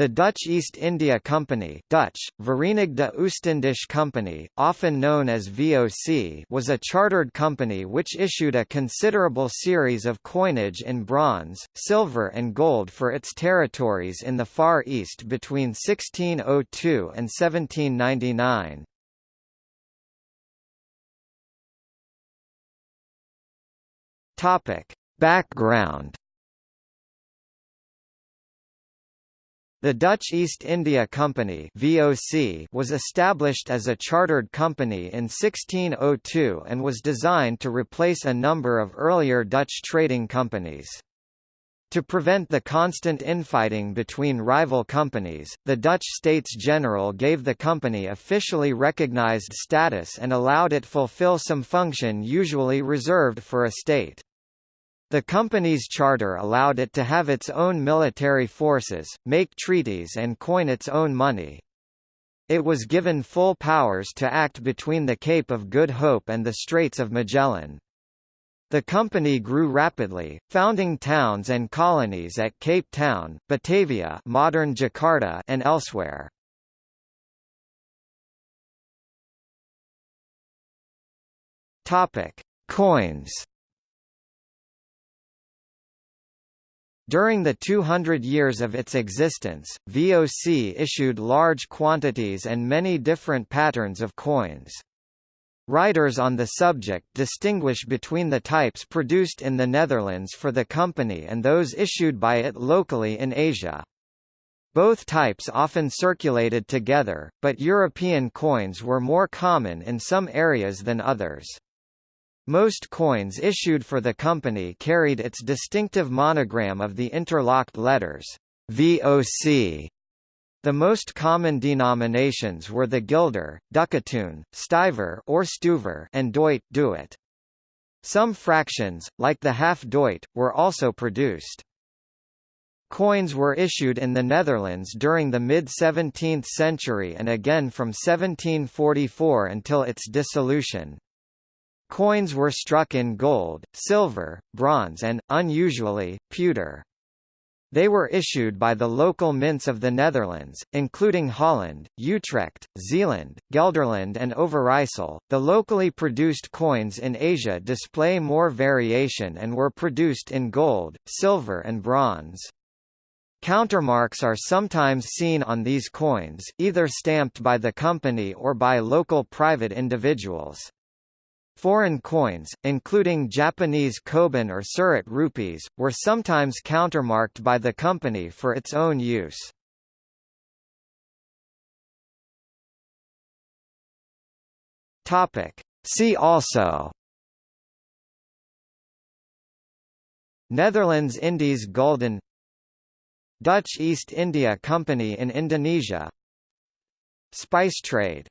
The Dutch East India Company Dutch, Verenigde Oostindische Compagnie, often known as VOC was a chartered company which issued a considerable series of coinage in bronze, silver and gold for its territories in the Far East between 1602 and 1799. Background The Dutch East India Company (VOC) was established as a chartered company in 1602 and was designed to replace a number of earlier Dutch trading companies. To prevent the constant infighting between rival companies, the Dutch States General gave the company officially recognized status and allowed it fulfill some function usually reserved for a state. The company's charter allowed it to have its own military forces, make treaties and coin its own money. It was given full powers to act between the Cape of Good Hope and the Straits of Magellan. The company grew rapidly, founding towns and colonies at Cape Town, Batavia modern Jakarta and elsewhere. Coins During the 200 years of its existence, VOC issued large quantities and many different patterns of coins. Writers on the subject distinguish between the types produced in the Netherlands for the company and those issued by it locally in Asia. Both types often circulated together, but European coins were more common in some areas than others. Most coins issued for the company carried its distinctive monogram of the interlocked letters, VOC. The most common denominations were the guilder, ducatoon, stiver or stuver and doit duit. Some fractions, like the half doit, were also produced. Coins were issued in the Netherlands during the mid-17th century and again from 1744 until its dissolution. Coins were struck in gold, silver, bronze and, unusually, pewter. They were issued by the local mints of the Netherlands, including Holland, Utrecht, Zeeland, Gelderland, and Overijssel. The locally produced coins in Asia display more variation and were produced in gold, silver, and bronze. Countermarks are sometimes seen on these coins, either stamped by the company or by local private individuals. Foreign coins, including Japanese koban or Surat rupees, were sometimes countermarked by the company for its own use. See also. Netherlands Indies Gulden. Dutch East India Company in Indonesia. Spice trade